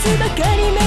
日ばかり